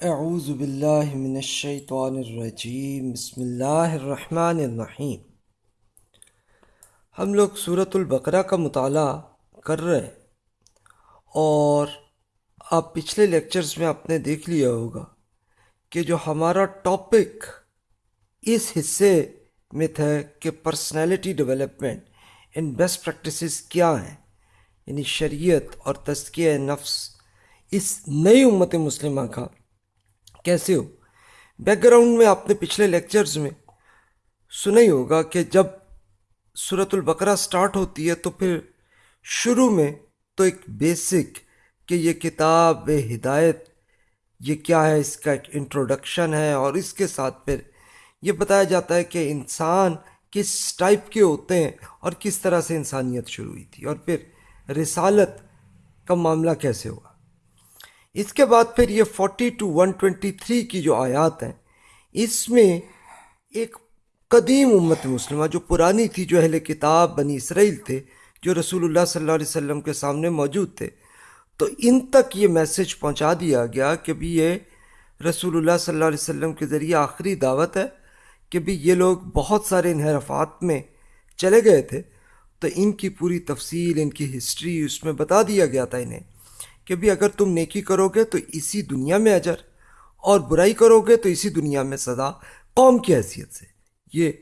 اعوذ باللہ من الشیطان الرجیم، بسم اللہ الرحمن الرحیم۔ ہم لوگ صورت البقرہ کا مطالعہ کر رہے ہیں۔ اور آپ پچھلے لیکچرز میں آپ نے دیکھ لیا ہوگا کہ جو ہمارا ٹاپک اس حصے میں تھا کہ personality development in best practices کیا ہیں یعنی شریعت اور تزکیہ نفس اس نئی امت مسلمہ کا۔ کیسے ہو؟ بیک گراؤنڈ میں آپ نے پچھلے لیکچرز میں سنا ہی ہوگا کہ جب صورت البقرہ سٹارٹ ہوتی ہے تو پھر شروع میں تو ایک بیسک کہ یہ کتاب ہدایت، یہ کیا ہے؟ اس کا ایک انٹروڈکشن ہے اور اس کے ساتھ پھر یہ بتایا جاتا ہے کہ انسان کس ٹائپ کے ہوتے ہیں اور کس طرح سے انسانیت شروع ہوئی تھی اور پھر رسالت کا معاملہ کیسے ہوا؟ اس کے بعد پھر یہ forty two one twenty three کی جو آیات ہیں، اس میں ایک قدیم امت مسلمہ جو پرانی تھی، جو اہل کتاب بنی اسرائیل تھے، جو رسول اللہ صلی اللہ علیہ وسلم کے سامنے موجود تھے۔ تو ان تک یہ میسج پہنچا دیا گیا کہ بھی یہ رسول اللہ صلی اللہ علیہ وسلم کے ذریعے آخری دعوت ہے کہ بھی یہ لوگ بہت سارے انحرافات میں چلے گئے تھے۔ تو ان کی پوری تفصیل، ان کی ہسٹری اس میں بتا دیا گیا تھا انہیں۔ کہ بھی اگر تم نیکی کرو گے تو اسی دنیا میں اجر، اور برائی کرو گے تو اسی دنیا میں سزا قوم کی حیثیت سے۔ یہ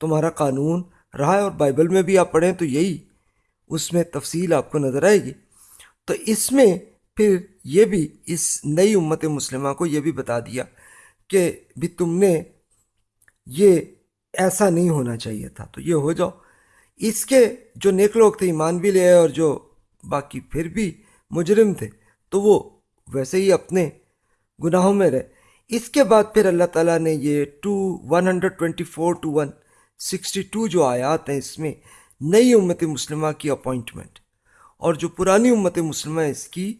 تمہارا قانون رہا ہے اور بائبل میں بھی آپ پڑھیں تو یہی اس میں تفصیل آپ کو نظر آئے گی۔ تو اس میں پھر یہ بھی اس نئی امت مسلمہ کو یہ بھی بتا دیا کہ بھی تم نے یہ ایسا نہیں ہونا چاہیے تھا۔ تو یہ ہو جاؤ۔ اس کے جو نیک لوگ تھے، ایمان بھی لے آئے اور جو باقی پھر بھی مجرم تھے۔ تو وہ ویسے ہی اپنے گناہوں میں رہے۔ اس کے بعد پھر اللہ تعالیٰ نے یہ two one hundred twenty four two one sixty two جو آیات ہیں اس میں نئی امت مسلمہ کی اپوائنٹمنٹ اور جو پرانی امت مسلمہ اس کی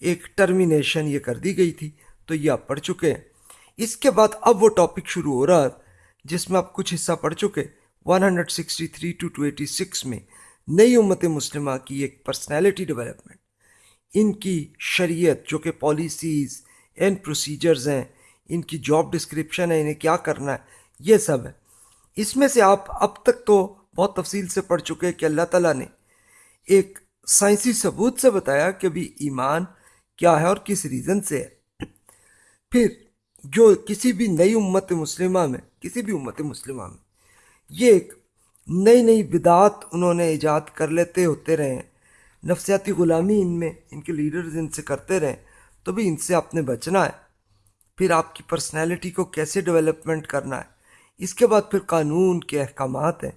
ایک ٹرمینیشن یہ کر دی گئی تھی، تو یہ آپ پڑھ چکے ہیں۔ اس کے بعد اب وہ ٹاپک شروع ہو رہا جس میں آپ کچھ حصہ پڑھ چکے۔ One hundred sixty three two two eighty six میں نئی امت مسلمہ کی ایک پرسنالٹی ڈیولپمنٹ ان کی شریعت جو کہ پالیسیز اینڈ پروسیجرز ہیں، ان کی جاب ڈسکرپشن ہے انہیں کیا کرنا ہے، یہ سب ہے۔ اس میں سے آپ اب تک تو بہت تفصیل سے پڑھ چکے کہ اللہ تعالیٰ نے ایک سائنسی ثبوت سے بتایا کہ بھی ایمان کیا ہے اور کس ریزن سے ہے۔ پھر جو کسی بھی نئی امت مسلمہ میں، کسی بھی امت مسلمہ میں یہ ایک نئی نئی بدعات انہوں نے ایجاد کر لیتے ہوتے رہے ہیں۔ نفسیاتی غلامی ان میں، ان کے لیڈرز ان سے کرتے رہیں تو بھی ان سے آپ نے بچنا ہے۔ پھر آپ کی پرسنالٹی کو کیسے ڈیولپمنٹ کرنا ہے؟ اس کے بعد پھر قانون کے احکامات ہیں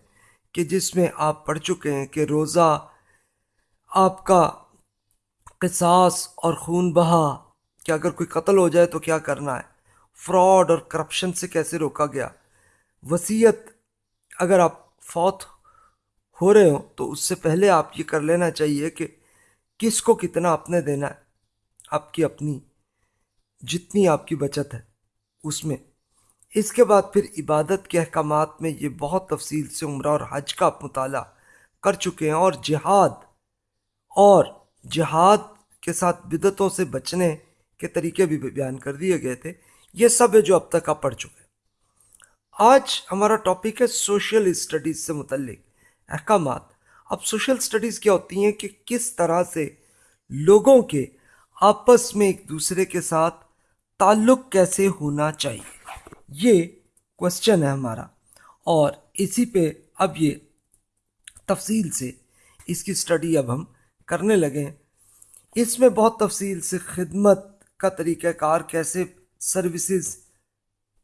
کہ جس میں آپ پڑھ چکے ہیں کہ روزہ، آپ کا قصاص اور خون بہا کہ اگر کوئی قتل ہو جائے تو کیا کرنا ہے؟ فراڈ اور کرپشن سے کیسے روکا گیا؟ وصیت اگر آپ فوت ہو رہے ہوں، تو اس سے پہلے آپ یہ کر لینا چاہیے کہ کس کو کتنا آپ نے دینا ہے، آپ کی اپنی، جتنی آپ کی بچت ہے اس میں۔ اس کے بعد پھر عبادت کے احکامات میں یہ بہت تفصیل سے عمرہ اور حج کا مطالعہ کر چکے ہیں اور جہاد اور جہاد کے ساتھ بدتوں سے بچنے کے طریقے بھی بیان کر دیے گئے تھے۔ یہ سب ہے جو اب تک آپ پڑھ چکے ہیں۔ آج ہمارا ٹاپک ہے سوشل اسٹڈیز سے متعلق۔ احکامات۔ اب سوشل سٹڈیز کیا ہوتی ہیں کہ کس طرح سے لوگوں کے آپس میں ایک دوسرے کے ساتھ تعلق کیسے ہونا چاہیے؟ یہ کوشچن ہے ہمارا۔ اور اسی پہ اب یہ تفصیل سے اس کی سٹڈی اب ہم کرنے لگے ہیں۔ اس میں بہت تفصیل سے خدمت کا طریقہ کار کیسے سروسز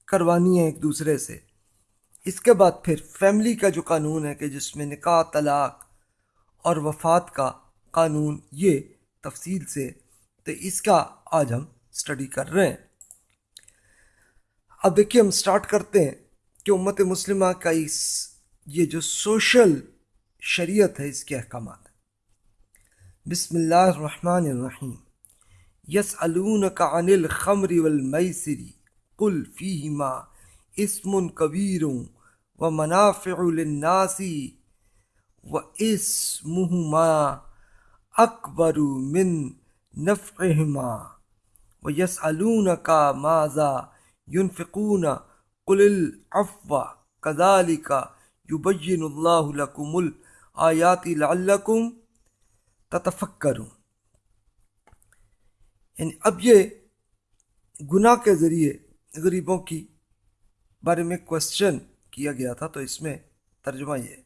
کروانی ہے ایک دوسرے سے۔ اس کے بعد پھر فیملی کا جو قانون ہے کہ جس میں نکاح، طلاق اور وفات کا قانون یہ تفصیل سے، تو اس کا آج ہم اسٹڈی کر رہے ہیں۔ اب دیکھیے ہم اسٹارٹ کرتے ہیں کہ امت مسلمہ کا اس، یہ جو سوشل شریعت ہے، اس کے احکامات بسم اللہ الرحمن الرحیم۔ یس کا انل خمری والمیسری قل فیہما اسم کبیروں و منافع للناسی و اسمہما اکبر من نفعہما و یس علون کا ماضا یون فکون قل العفو کزالی کا یبین اللہ لکم الآیات لعلکم تتفکرون یعنی اب یہ گناہ کے ذریعے غریبوں کی بارے میں کوشچن کیا گیا تھا، تو اس میں ترجمہ یہ ہے۔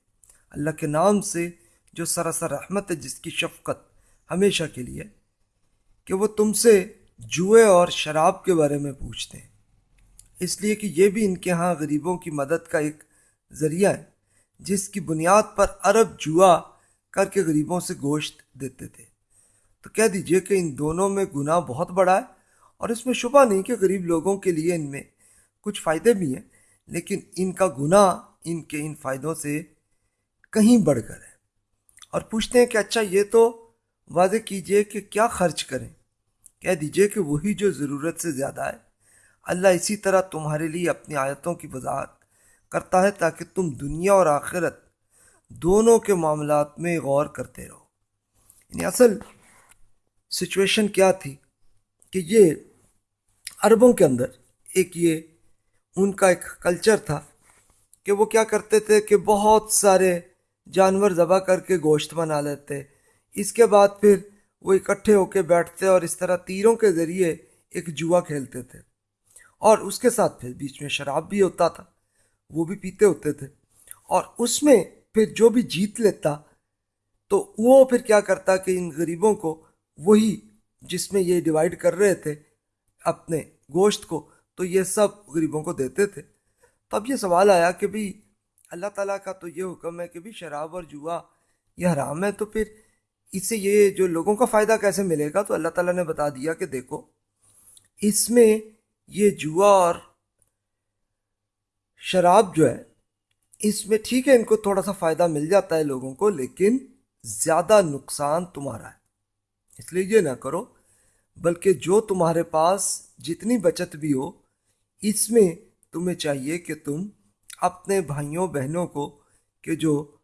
اللہ کے نام سے جو سراسر رحمت ہے، جس کی شفقت ہمیشہ کے لیے، کہ وہ تم سے جوئے اور شراب کے بارے میں پوچھتے ہیں۔ اس لیے کہ یہ بھی ان کے ہاں غریبوں کی مدد کا ایک ذریعہ ہے، جس کی بنیاد پر عرب جوا کر کے غریبوں سے گوشت دیتے تھے۔ تو کہہ دیجیے کہ ان دونوں میں گناہ بہت بڑا ہے، اور اس میں شبہ نہیں کہ غریب لوگوں کے لیے ان میں کچھ فائدے بھی ہیں۔ لیکن ان کا گناہ ان کے ان فائدوں سے کہیں بڑھ کر ہے۔ اور پوچھتے ہیں کہ اچھا یہ تو واضح کیجیے کہ کیا خرچ کریں۔ کہہ دیجیے کہ وہی جو ضرورت سے زیادہ ہے۔ اللہ اسی طرح تمہارے لیے اپنی آیتوں کی وضاحت کرتا ہے تاکہ تم دنیا اور آخرت دونوں کے معاملات میں غور کرتے رہو۔ یعنی اصل سچویشن کیا تھی کہ یہ عربوں کے اندر ایک یہ ان کا ایک کلچر تھا کہ وہ کیا کرتے تھے کہ بہت سارے جانور ذبح کر کے گوشت بنا لیتے۔ اس کے بعد پھر وہ اکٹھے ہو کے بیٹھتے اور اس طرح تیروں کے ذریعے ایک جوا کھیلتے تھے۔ اور اس کے ساتھ پھر بیچ میں شراب بھی ہوتا تھا، وہ بھی پیتے ہوتے تھے۔ اور اس میں پھر جو بھی جیت لیتا، تو وہ پھر کیا کرتا کہ ان غریبوں کو وہی جس میں یہ ڈیوائیڈ کر رہے تھے، اپنے گوشت کو تو یہ سب غریبوں کو دیتے تھے۔ تب یہ سوال آیا کہ بھئی اللہ تعالیٰ کا تو یہ حکم ہے کہ بھی شراب اور جوا یہ حرام ہے، تو پھر اس سے یہ جو لوگوں کا فائدہ کیسے ملے گا؟ تو اللہ تعالیٰ نے بتا دیا کہ دیکھو، اس میں یہ جوا اور شراب جو ہے، اس میں ٹھیک ہے، ان کو تھوڑا سا فائدہ مل جاتا ہے لوگوں کو، لیکن زیادہ نقصان تمہارا ہے۔ اس لیے یہ نہ کرو، بلکہ جو تمہارے پاس جتنی بچت بھی ہو اس میں تمہیں چاہیے کہ تم اپنے بھائیوں، بہنوں کو، کہ جو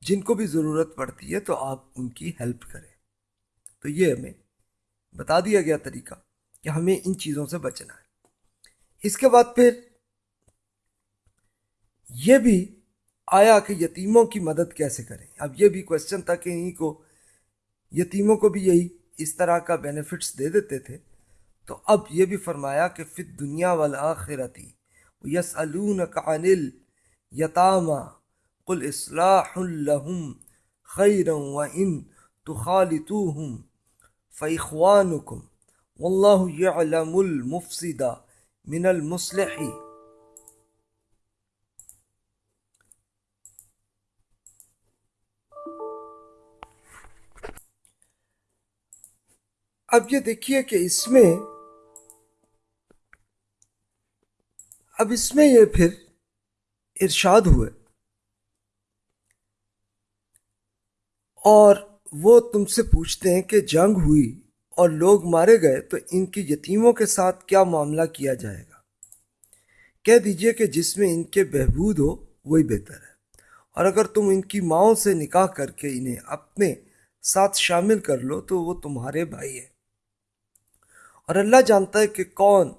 جن کو بھی ضرورت پڑتی ہے، تو آپ ان کی ہیلپ کریں۔ تو یہ ہمیں بتا دیا گیا طریقہ کہ ہمیں ان چیزوں سے بچنا ہے۔ اس کے بعد پھر یہ بھی آیا کہ یتیموں کی مدد کیسے کریں۔ اب یہ بھی کوشچن تھا کہ انہیں کو، یتیموں کو بھی یہی اس طرح کا بینیفٹس دے دیتے تھے۔ تو اب یہ بھی فرمایا کہ فت دنیا والا آخرتی یس عن یتامہ قل اصلاح الحم خیر لهم خيرا وإن تخالطوهم فإخوانكم والله يعلم المفسد من المصلح اب یہ دیکھیے کہ اس میں اب اس میں یہ پھر ارشاد ہوئے۔ اور وہ تم سے پوچھتے ہیں کہ جنگ ہوئی اور لوگ مارے گئے تو ان کی یتیموں کے ساتھ کیا معاملہ کیا جائے گا؟ کہہ دیجیے کہ جس میں ان کے بہبود ہو وہی بہتر ہے۔ اور اگر تم ان کی ماؤں سے نکاح کر کے انہیں اپنے ساتھ شامل کر لو تو وہ تمہارے بھائی ہیں۔ اور اللہ جانتا ہے کہ کون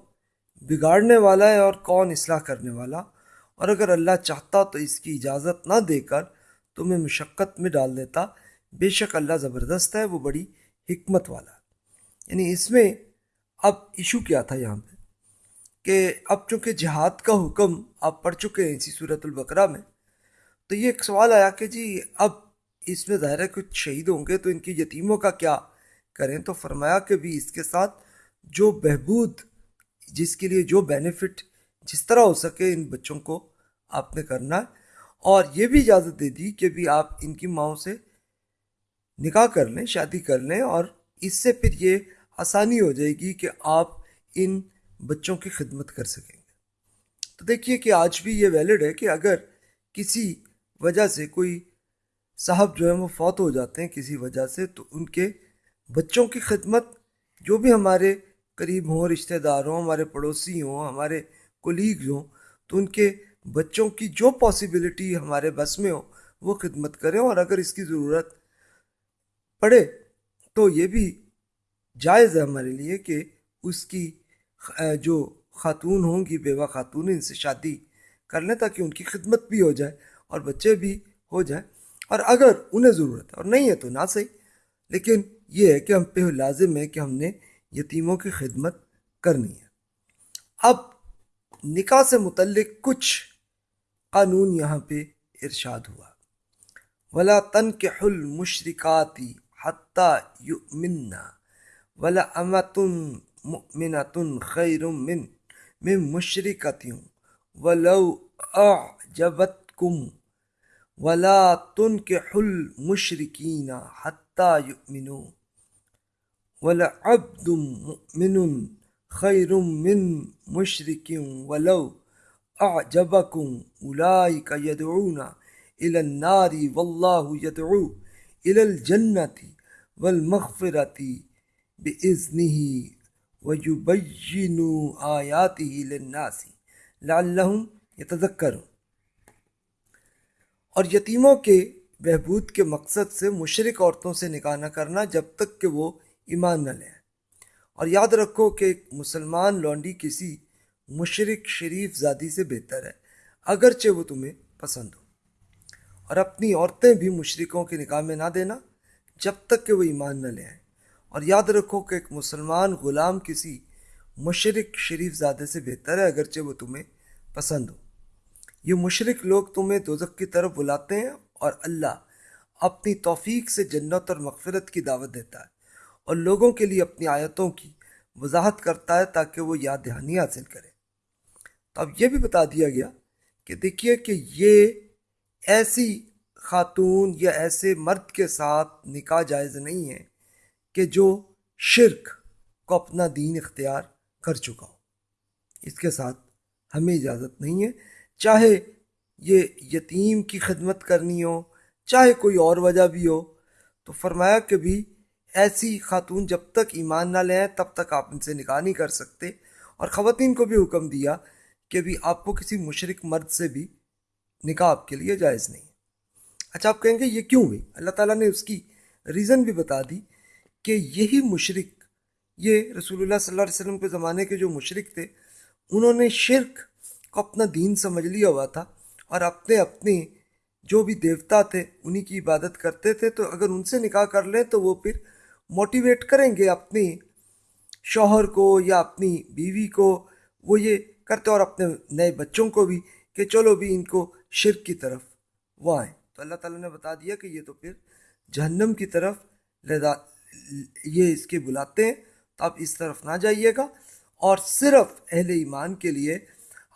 بگاڑنے والا ہے اور کون اصلاح کرنے والا؟ اور اگر اللہ چاہتا تو اس کی اجازت نہ دے کر تمہیں مشقت میں ڈال دیتا۔ بے شک اللہ زبردست ہے، وہ بڑی حکمت والا یعنی اس میں اب ایشو کیا تھا یہاں پہ؟ کہ اب چونکہ جہاد کا حکم آپ پڑھ چکے ہیں اسی صورت البقرہ میں، تو یہ ایک سوال آیا کہ جی اب اس میں ظاہر ہے کچھ شہید ہوں گے تو ان کی یتیموں کا کیا کریں؟ تو فرمایا کہ بھی اس کے ساتھ جو بہبود جس کے لیے جو بینیفٹ جس طرح ہو سکے ان بچوں کو آپ نے کرنا ہے۔ اور یہ بھی اجازت دے دی کہ بھی آپ ان کی ماؤں سے نکاح کر لیں، شادی کر لیں اور اس سے پھر یہ آسانی ہو جائے گی کہ آپ ان بچوں کی خدمت کر سکیں گے۔ تو دیکھیے کہ آج بھی یہ ویلڈ ہے کہ اگر کسی وجہ سے کوئی صاحب جو ہے وہ فوت ہو جاتے ہیں کسی وجہ سے، تو ان کے بچوں کی خدمت جو بھی ہمارے قریب ہوں رشتہ دار ہوں ہمارے پڑوسی ہوں، ہمارے کولیگز ہوں، تو ان کے بچوں کی جو پاسبلٹی ہمارے بس میں ہو، وہ خدمت کریں اور اگر اس کی ضرورت پڑھے تو یہ بھی جائز ہے ہمارے لیے کہ اس کی جو خاتون ہوں گی، بیوہ خاتون، ان سے شادی کر لیں تاکہ ان کی خدمت بھی ہو جائے اور بچے بھی ہو جائیں۔ اور اگر انہیں ضرورت ہے، اور نہیں ہے تو نہ صحیح، لیکن یہ ہے کہ ہم پہ لازم ہے کہ ہم نے یتیموں کی خدمت کرنی ہے۔ اب نکاح سے متعلق کچھ قانون یہاں پہ ارشاد ہوا۔ ولا تن کے حل مشرقاتی حتیٰ یؤمننا ولا امتن مؤمنتن خیر من من مشرقتیوں ولو اعجبتکم ولا تن کے حل مشرقین حتیٰ یؤمنو ولا عبد مؤمن خیر من مشرق ولو اعجبکم اولئک یدعون الى النار واللہ یدعو الى الجنت والمغفرت بإذنه ويبين آیاته للناس لعلہم یتذکرون اور یتیموں کے بہبود کے مقصد سے مشرق عورتوں سے نکاح نہ کرنا جب تک کہ وہ ایمان نہ لیں۔ اور یاد رکھو کہ ایک مسلمان لونڈی کسی مشرق شریف زادی سے بہتر ہے، اگرچہ وہ تمہیں پسند ہو۔ اور اپنی عورتیں بھی مشرقوں کے نکاح میں نہ دینا جب تک کہ وہ ایمان نہ لے آئیں اور یاد رکھو کہ ایک مسلمان غلام کسی مشرق شریف زادے سے بہتر ہے، اگرچہ وہ تمہیں پسند ہو۔ یہ مشرق لوگ تمہیں دوزخ کی طرف بلاتے ہیں اور اللہ اپنی توفیق سے جنت اور مغفرت کی دعوت دیتا ہے۔ اور لوگوں کے لیے اپنی آیتوں کی وضاحت کرتا ہے تاکہ وہ یاد دہانی حاصل کرے۔ تو اب یہ بھی بتا دیا گیا کہ دیکھیے کہ یہ ایسی خاتون یا ایسے مرد کے ساتھ نکاح جائز نہیں ہے کہ جو شرک کو اپنا دین اختیار کر چکا ہو۔ اس کے ساتھ ہمیں اجازت نہیں ہے۔ چاہے یہ یتیم کی خدمت کرنی ہو، چاہے کوئی اور وجہ بھی ہو، تو فرمایا کہ بھی ایسی خاتون جب تک ایمان نہ لیں تب تک آپ ان سے نکاح نہیں کر سکتے۔ اور خواتین کو بھی حکم دیا کہ بھی آپ کو کسی مشرق مرد سے بھی نکاح آپ کے لیے جائز نہیں اچھا آپ کہیں گے یہ کیوں ہوئی؟ اللہ تعالیٰ نے اس کی ریزن بھی بتا دی کہ یہی مشرق یہ رسول اللہ صلی اللہ علیہ وسلم کے زمانے کے جو مشرق تھے، انہوں نے شرک کو اپنا دین سمجھ لیا ہوا تھا اور اپنے اپنے جو بھی دیوتا تھے، انہی کی عبادت کرتے تھے۔ تو اگر ان سے نکاح کر لیں تو وہ پھر موٹیویٹ کریں گے اپنی شوہر کو یا اپنی بیوی کو وہ یہ کرتے اور اپنے نئے بچوں کو بھی کہ چلو بھی ان کو شرک کی طرف وہ آئیں تو اللہ تعالیٰ نے بتا دیا کہ یہ تو پھر جہنم کی طرف لدا یہ اس کے بلاتے ہیں تو آپ اس طرف نہ جائیے گا اور صرف اہل ایمان کے لیے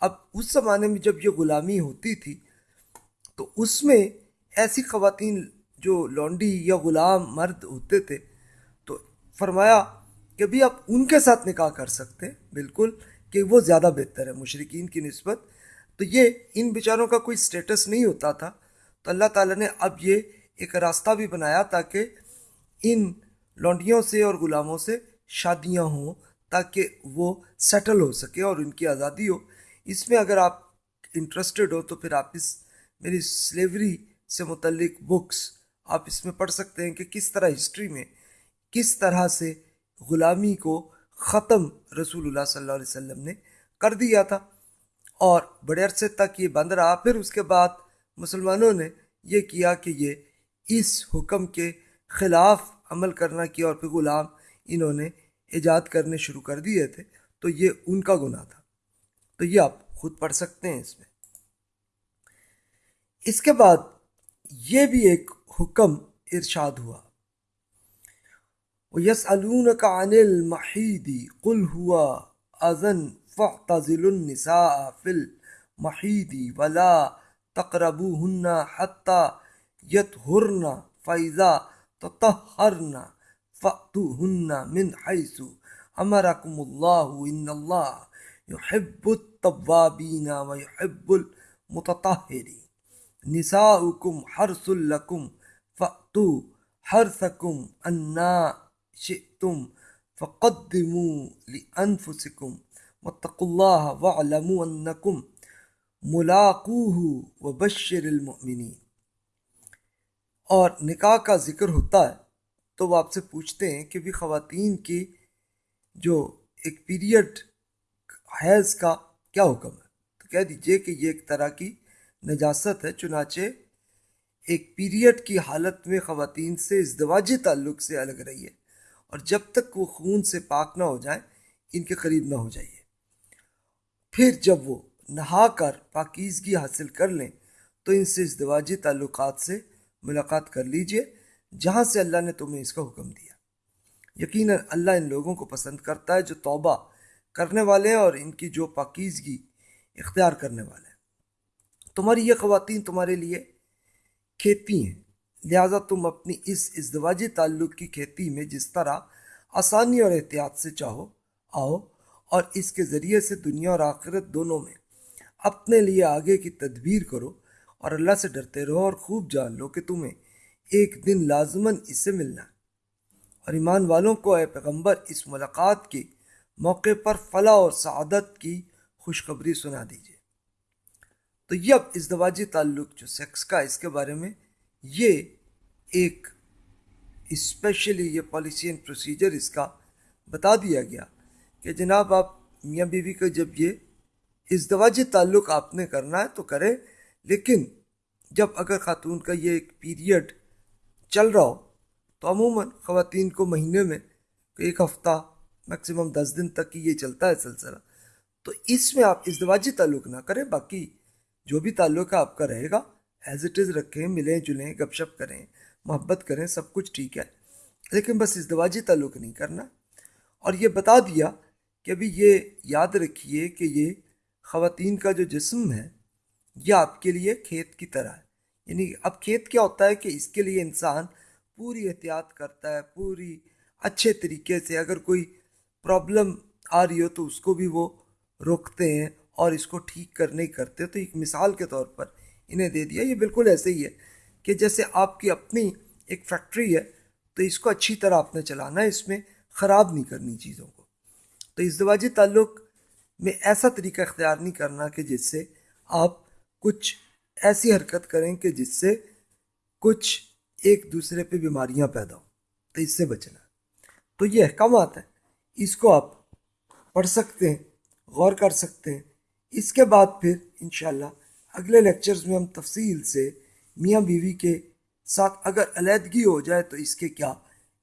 اب اس زمانے میں جب یہ غلامی ہوتی تھی تو اس میں ایسی خواتین جو لونڈی یا غلام مرد ہوتے تھے فرمایا کہ بھی آپ ان کے ساتھ نکاح کر سکتے ہیں، بالکل، کہ وہ زیادہ بہتر ہے مشرقین کی نسبت۔ تو یہ ان بیچاروں کا کوئی سٹیٹس نہیں ہوتا تھا۔ تو اللہ تعالیٰ نے اب یہ ایک راستہ بھی بنایا تاکہ ان لونڈیوں سے اور غلاموں سے شادیاں ہوں، تاکہ وہ سیٹل ہو سکے اور ان کی آزادی ہو۔ اس میں اگر آپ انٹرسٹڈ ہو تو پھر آپ اس میری سلیوری سے متعلق بکس آپ اس میں پڑھ سکتے ہیں کہ کس طرح ہسٹری میں کس طرح سے غلامی کو ختم رسول اللہ صلی اللہ علیہ وسلم نے کر دیا تھا؟ اور بڑے عرصے تک یہ بند رہا، پھر اس کے بعد مسلمانوں نے یہ کیا کہ یہ اس حکم کے خلاف عمل کرنا کیا اور پھر غلام انہوں نے ایجاد کرنے شروع کر دیے تھے۔ تو یہ ان کا گناہ تھا۔ تو یہ آپ خود پڑھ سکتے ہیں اس میں۔ اس کے بعد یہ بھی ایک حکم ارشاد ہوا۔ یس علون کا انل محیدی کل ہوا ازن فعتزل النساء فی المحیدی ولا تقربوهن حتى يطهرن فإذا تطهرن فأتوهن من حيث أمركم الله إن الله يحب التوابين ويحب المتطهرين نساؤكم حرث لكم فأتوا حرثكم أنا شئتم فقدموا لأنفسكم واتقوا الله واعلموا أنكم ملاقوہ و بشر المؤمنین اور نکاح کا ذکر ہوتا ہے تو وہ آپ سے پوچھتے ہیں کہ بھی خواتین کی جو ایک پیریڈ حیض کا کیا حکم ہے؟ تو کہہ دیجیے کہ یہ ایک طرح کی نجاست ہے، چنانچہ ایک پیریڈ کی حالت میں خواتین سے ازدواجی تعلق سے الگ رہی ہے۔ اور جب تک وہ خون سے پاک نہ ہو جائیں، ان کے قریب نہ ہو جائیے۔ پھر جب وہ نہا کر پاکیزگی حاصل کر لیں، تو ان سے ازدواجی تعلقات سے ملاقات کر لیجیے، جہاں سے اللہ نے تمہیں اس کا حکم دیا۔ یقیناً اللہ ان لوگوں کو پسند کرتا ہے جو توبہ کرنے والے ہیں اور ان کی جو پاکیزگی اختیار کرنے والے ہیں۔ تمہاری یہ خواتین تمہارے لیے کھیتی ہیں۔ لہٰذا تم اپنی اس ازدواجی تعلق کی کھیتی میں جس طرح آسانی اور احتیاط سے چاہو، آؤ اور اس کے ذریعے سے دنیا اور آخرت دونوں میں اپنے لیے آگے کی تدبیر کرو اور اللہ سے ڈرتے رہو اور خوب جان لو کہ تمہیں ایک دن لازماً اس سے ملنا ہے۔ اور ایمان والوں کو اے پیغمبر، اس ملاقات کے موقع پر فلاح اور سعادت کی خوشخبری سنا دیجیے تو یہ اب ازدواجی تعلق جو سیکس کا اس کے بارے میں یہ ایک اسپیشلی یہ پالیسی اینڈ پروسیجر اس کا بتا دیا گیا کہ جناب آپ میاں بیوی کا جب یہ ازدواجی تعلق آپ نے کرنا ہے تو کریں، لیکن جب اگر خاتون کا یہ ایک پیریڈ چل رہا ہو، تو عموماً خواتین کو مہینے میں ایک ہفتہ میکسیمم دس دن تک ہی یہ چلتا ہے سلسلہ۔ تو اس میں آپ ازدواجی تعلق نہ کریں، باقی جو بھی تعلق ہے آپ کا رہے گا۔ ایز اٹ از رکھیں، ملیں، جلیں، گپ شپ کریں، محبت کریں، سب کچھ ٹھیک ہے۔ لیکن بس ازدواجی تعلق نہیں کرنا۔ اور یہ بتا دیا کہ ابھی یہ یاد رکھیے کہ یہ خواتین کا جو جسم ہے، یہ آپ کے لیے کھیت کی طرح ہے۔ یعنی اب کھیت کیا ہوتا ہے کہ اس کے لیے انسان پوری احتیاط کرتا ہے، پوری اچھے طریقے سے اگر کوئی پرابلم آ رہی ہو تو اس کو بھی وہ روکتے ہیں اور اس کو ٹھیک کرنے کرتے تو ایک مثال کے طور پر انہیں دے دیا۔ یہ بالکل ایسے ہی ہے کہ جیسے آپ کی اپنی ایک فیکٹری ہے، تو اس کو اچھی طرح آپ نے چلانا ہے، اس میں خراب نہیں کرنی چیزوں کو۔ تو ازدواجی تعلق میں ایسا طریقہ اختیار نہیں کرنا کہ جس سے آپ کچھ ایسی حرکت کریں کہ جس سے کچھ ایک دوسرے پہ بیماریاں پیدا ہوں۔ تو اس سے بچنا۔ تو یہ احکامات ہیں۔ اس کو آپ پڑھ سکتے ہیں، غور کر سکتے ہیں۔ اس کے بعد پھر انشاءاللہ اگلے لیکچرز میں ہم تفصیل سے میاں بیوی کے ساتھ اگر علیحدگی ہو جائے تو اس کے کیا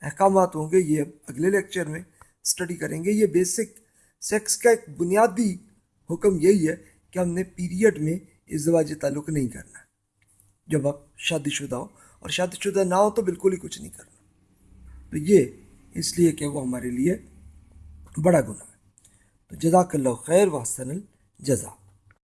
احکامات ہوں گے، یہ اگلے لیکچر میں اسٹڈی کریں گے۔ یہ بیسک سیکس کا ایک بنیادی حکم یہی ہے کہ ہم نے پیریڈ میں ازدواجی تعلق نہیں کرنا۔ جب آپ شادی شدہ ہو اور شادی شدہ نہ ہو تو بالکل ہی کچھ نہیں کرنا۔ تو یہ اس لیے کہ وہ ہمارے لیے بڑا گناہ ہے۔ تو جزاک اللہ خیر و حسن الجزا